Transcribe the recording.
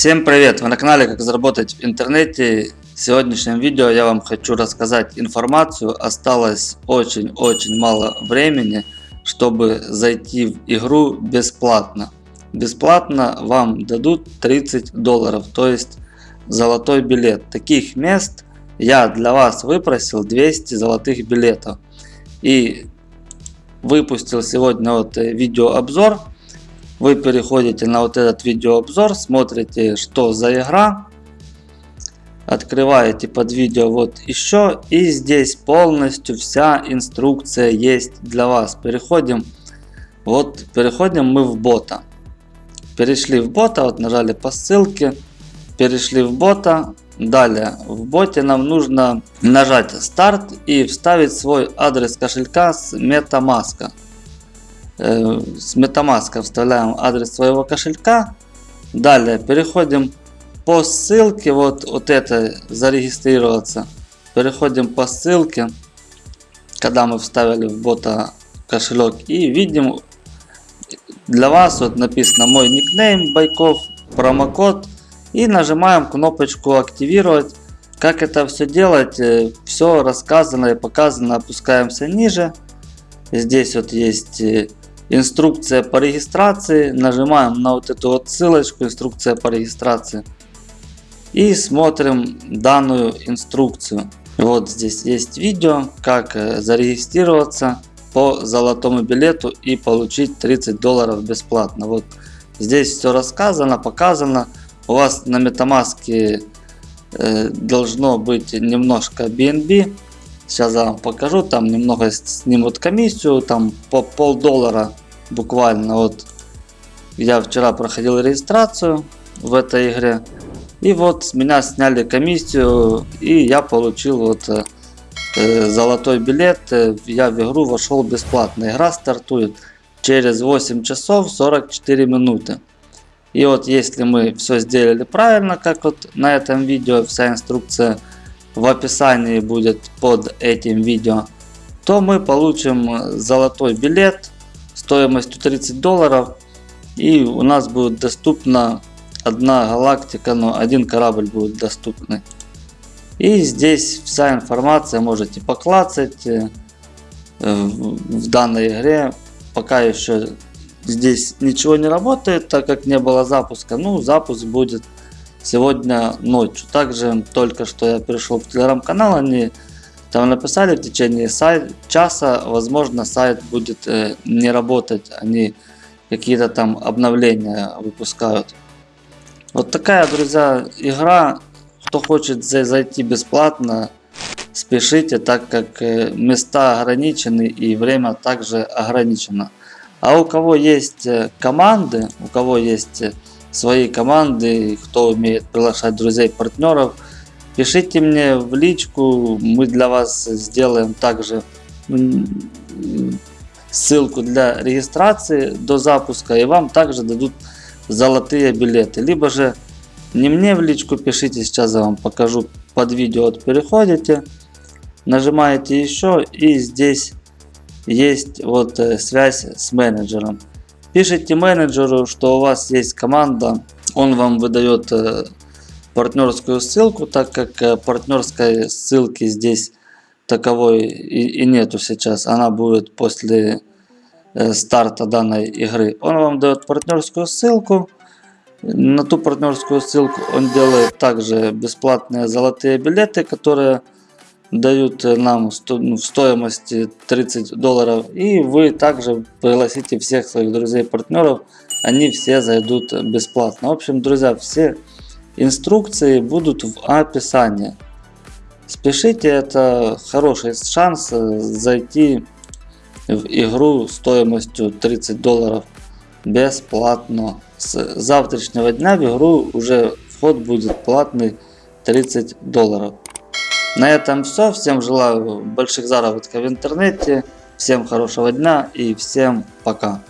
Всем привет! Вы на канале Как заработать в интернете. В сегодняшнем видео я вам хочу рассказать информацию. Осталось очень-очень мало времени, чтобы зайти в игру бесплатно. Бесплатно вам дадут 30 долларов, то есть золотой билет. Таких мест я для вас выпросил 200 золотых билетов. И выпустил сегодня вот видеообзор вы переходите на вот этот видеообзор, смотрите, что за игра. Открываете под видео вот еще. И здесь полностью вся инструкция есть для вас. Переходим. Вот переходим мы в бота. Перешли в бота, вот нажали по ссылке. Перешли в бота. Далее в боте нам нужно нажать старт и вставить свой адрес кошелька с MetaMask. С MetaMask вставляем адрес своего кошелька. Далее переходим по ссылке, вот, вот это зарегистрироваться. Переходим по ссылке, когда мы вставили в бота кошелек и видим для вас вот написано мой никнейм Байков, промокод и нажимаем кнопочку активировать. Как это все делать, э, все рассказано и показано, опускаемся ниже. Здесь вот есть э, инструкция по регистрации. Нажимаем на вот эту вот ссылочку, инструкция по регистрации. И смотрим данную инструкцию. Вот здесь есть видео, как э, зарегистрироваться по золотому билету и получить 30 долларов бесплатно. Вот здесь все рассказано, показано. У вас на MetaMask э, должно быть немножко BNB. Сейчас я вам покажу, там немного снимут комиссию, там по полдоллара буквально. Вот я вчера проходил регистрацию в этой игре. И вот с меня сняли комиссию и я получил вот э, э золотой билет. Я в игру вошел бесплатно. Игра стартует через 8 часов 44 минуты. И вот если мы все сделали правильно, как вот на этом видео, вся инструкция в описании будет под этим видео, то мы получим золотой билет стоимостью 30 долларов. И у нас будет доступна одна галактика, но один корабль будет доступный. И здесь вся информация можете поклацать э, в данной игре. Пока еще здесь ничего не работает, так как не было запуска. Ну, запуск будет сегодня ночью. Также только что я перешел в телеграм-канал, они там написали в течение сайт, часа, возможно, сайт будет э, не работать, они какие-то там обновления выпускают. Вот такая, друзья, игра. Кто хочет зайти бесплатно, спешите, так как э, места ограничены и время также ограничено. А у кого есть э, команды, у кого есть э, свои команды, кто умеет приглашать друзей, партнеров – Пишите мне в личку, мы для вас сделаем также ссылку для регистрации до запуска и вам также дадут золотые билеты. Либо же не мне в личку пишите, сейчас я вам покажу под видео, вот переходите, нажимаете еще и здесь есть вот э, связь с менеджером. Пишите менеджеру, что у вас есть команда, он вам выдает э, партнерскую ссылку, так как э, партнерской ссылки здесь таковой и, и нету сейчас. Она будет после э, старта данной игры. Он вам дает партнерскую ссылку. На ту партнерскую ссылку он делает также бесплатные золотые билеты, которые дают нам ну, в стоимости 30 долларов. И вы также пригласите всех своих друзей партнеров. Они все зайдут бесплатно. В общем, друзья, все Инструкции будут в описании. Спешите, это хороший шанс э, зайти в игру стоимостью 30 долларов бесплатно. С завтрашнего дня в игру уже вход будет платный 30 долларов. На этом все. Всем желаю больших заработков в интернете. Всем хорошего дня и всем пока.